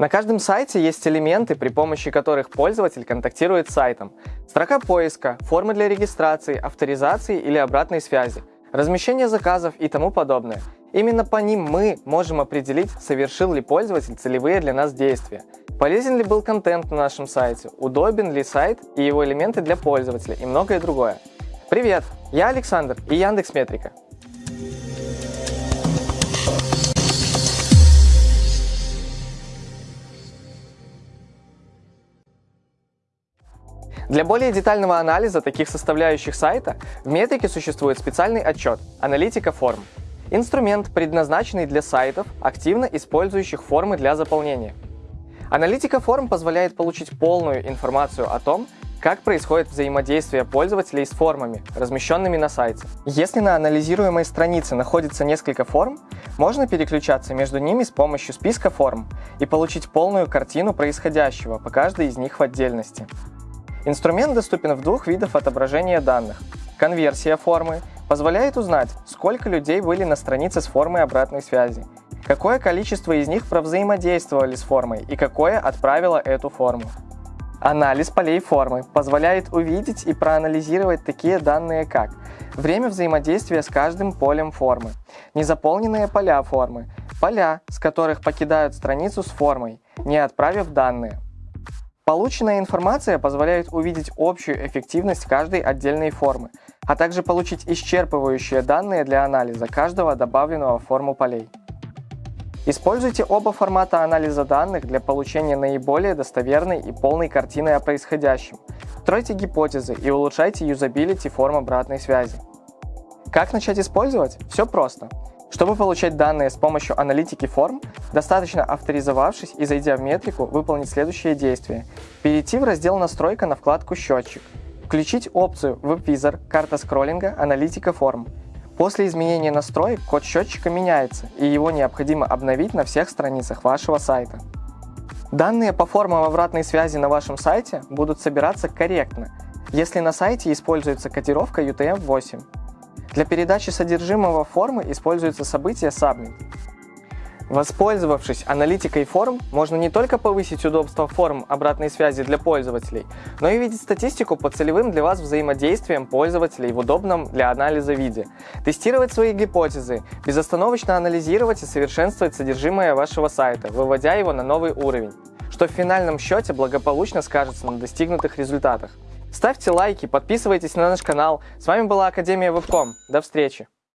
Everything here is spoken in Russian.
На каждом сайте есть элементы, при помощи которых пользователь контактирует с сайтом. Строка поиска, формы для регистрации, авторизации или обратной связи, размещение заказов и тому подобное. Именно по ним мы можем определить, совершил ли пользователь целевые для нас действия, полезен ли был контент на нашем сайте, удобен ли сайт и его элементы для пользователя и многое другое. Привет, я Александр и Яндекс Метрика. Для более детального анализа таких составляющих сайта в метрике существует специальный отчет «Аналитика форм». Инструмент, предназначенный для сайтов, активно использующих формы для заполнения. Аналитика форм позволяет получить полную информацию о том, как происходит взаимодействие пользователей с формами, размещенными на сайте. Если на анализируемой странице находится несколько форм, можно переключаться между ними с помощью списка форм и получить полную картину происходящего по каждой из них в отдельности. Инструмент доступен в двух видах отображения данных. Конверсия формы позволяет узнать, сколько людей были на странице с формой обратной связи, какое количество из них провзаимодействовали с формой и какое отправило эту форму. Анализ полей формы позволяет увидеть и проанализировать такие данные, как время взаимодействия с каждым полем формы, незаполненные поля формы, поля, с которых покидают страницу с формой, не отправив данные, Полученная информация позволяет увидеть общую эффективность каждой отдельной формы, а также получить исчерпывающие данные для анализа каждого добавленного в форму полей. Используйте оба формата анализа данных для получения наиболее достоверной и полной картины о происходящем. Стройте гипотезы и улучшайте юзабилити форм обратной связи. Как начать использовать? Все просто. Чтобы получать данные с помощью аналитики форм, достаточно авторизовавшись и зайдя в метрику, выполнить следующие действия. Перейти в раздел «Настройка» на вкладку «Счетчик». Включить опцию WebVisor, карта скроллинга, аналитика форм. После изменения настроек код счетчика меняется, и его необходимо обновить на всех страницах вашего сайта. Данные по формам обратной связи на вашем сайте будут собираться корректно, если на сайте используется кодировка UTM-8. Для передачи содержимого формы используется событие Submit. Воспользовавшись аналитикой форм, можно не только повысить удобство форм обратной связи для пользователей, но и видеть статистику по целевым для вас взаимодействиям пользователей в удобном для анализа виде, тестировать свои гипотезы, безостановочно анализировать и совершенствовать содержимое вашего сайта, выводя его на новый уровень, что в финальном счете благополучно скажется на достигнутых результатах. Ставьте лайки, подписывайтесь на наш канал. С вами была Академия Вебком. До встречи!